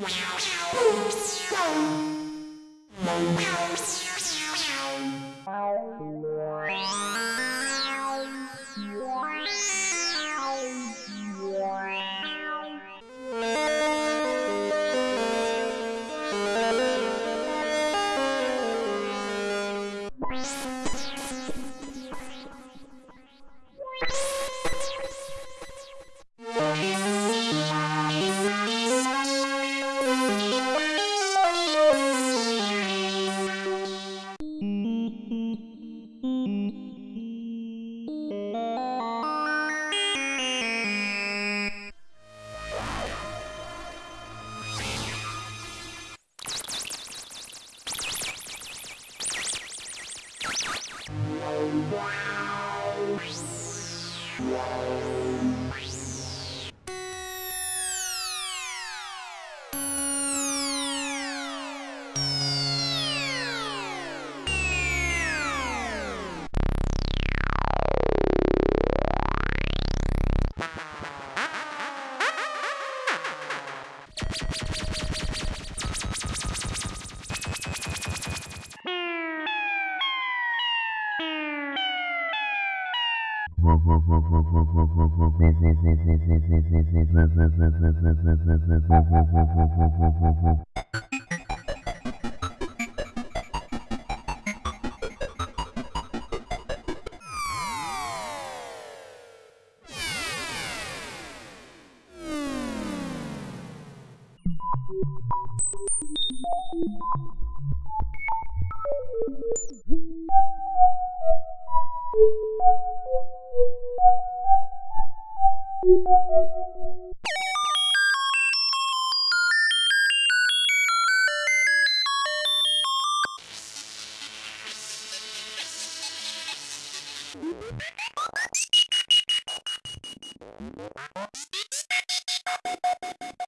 Bye. Wow. You ハハハハ!